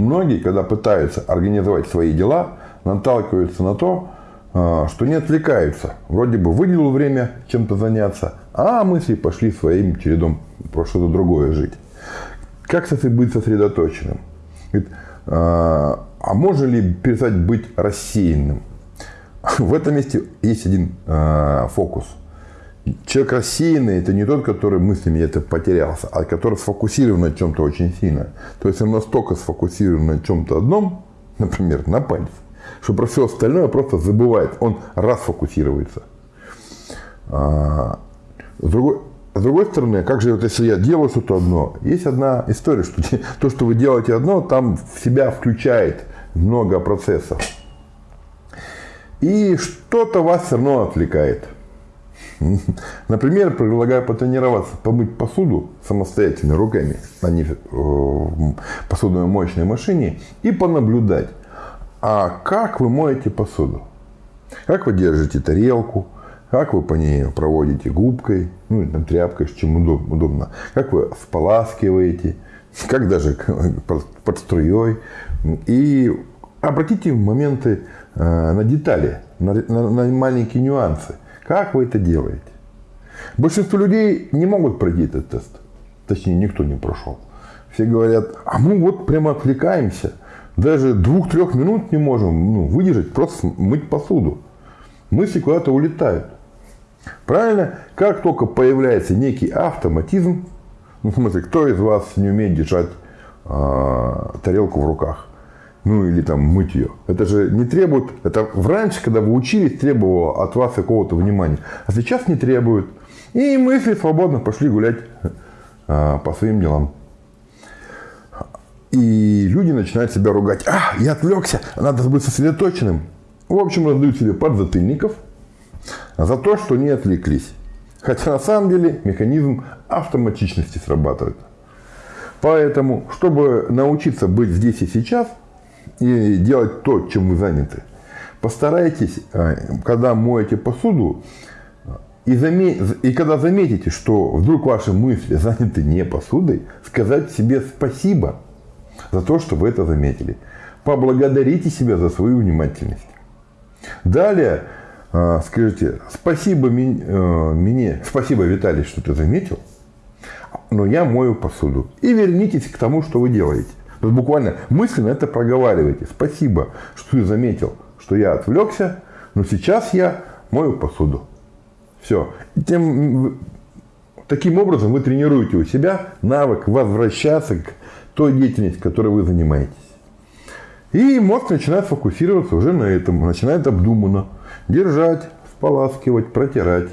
многие, когда пытаются организовать свои дела, наталкиваются на то, а, что не отвлекаются. Вроде бы выделил время чем-то заняться, а мысли пошли своим чередом про что-то другое жить. Как быть сосредоточенным? А, а можно ли перестать быть рассеянным? В этом месте есть один а, фокус. Человек рассеянный – это не тот, который мыслями это потерялся, а который сфокусирован на чем-то очень сильно. То есть он настолько сфокусирован на чем-то одном, например, на пальце, что про все остальное просто забывает. Он расфокусируется. А, с другой, с другой стороны, как же вот если я делаю что-то одно, есть одна история, что то, что вы делаете одно, там в себя включает много процессов. И что-то вас все равно отвлекает. Например, предлагаю потренироваться, помыть посуду самостоятельно руками на э, посудомоечной машине и понаблюдать, а как вы моете посуду? Как вы держите тарелку? Как вы по ней проводите губкой, ну, там, тряпкой, чем удобно. Как вы споласкиваете, как даже под струей. И обратите моменты э, на детали, на, на, на маленькие нюансы. Как вы это делаете? Большинство людей не могут пройти этот тест. Точнее, никто не прошел. Все говорят, а мы вот прямо отвлекаемся даже двух-трех минут не можем ну, выдержать, просто мыть посуду. Мысли куда-то улетают. Правильно? Как только появляется некий автоматизм, ну, в смысле, кто из вас не умеет держать э, тарелку в руках? Ну, или там мыть ее. Это же не требует, это раньше, когда вы учились, требовало от вас какого-то внимания. А сейчас не требует. И мысли свободно пошли гулять э, по своим делам. И люди начинают себя ругать. А, я отвлекся, надо быть сосредоточенным. В общем, раздают себе подзатыльников за то, что не отвлеклись. Хотя на самом деле механизм автоматичности срабатывает. Поэтому, чтобы научиться быть здесь и сейчас и делать то, чем вы заняты, постарайтесь, э, когда моете посуду, и, и когда заметите, что вдруг ваши мысли заняты не посудой, сказать себе спасибо – за то, что вы это заметили. Поблагодарите себя за свою внимательность. Далее а, скажите, спасибо э, мне, спасибо, Виталий, что ты заметил, но я мою посуду. И вернитесь к тому, что вы делаете. Есть буквально мысленно это проговаривайте. Спасибо, что ты заметил, что я отвлекся, но сейчас я мою посуду. Все. Тем, таким образом вы тренируете у себя навык возвращаться к той деятельности, которой вы занимаетесь. И мозг начинает фокусироваться уже на этом, начинает обдуманно держать, споласкивать, протирать.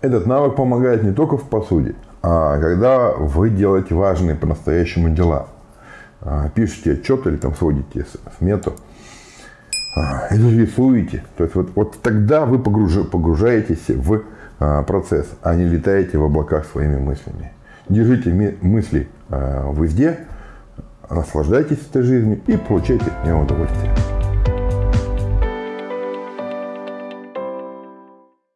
Этот навык помогает не только в посуде, а когда вы делаете важные по-настоящему дела. А, пишете отчет или там сводите смету, а, или рисуете. То есть вот, вот тогда вы погружаетесь в а, процесс, а не летаете в облаках своими мыслями. Держите мысли везде, наслаждайтесь этой жизнью и получайте от нее удовольствие.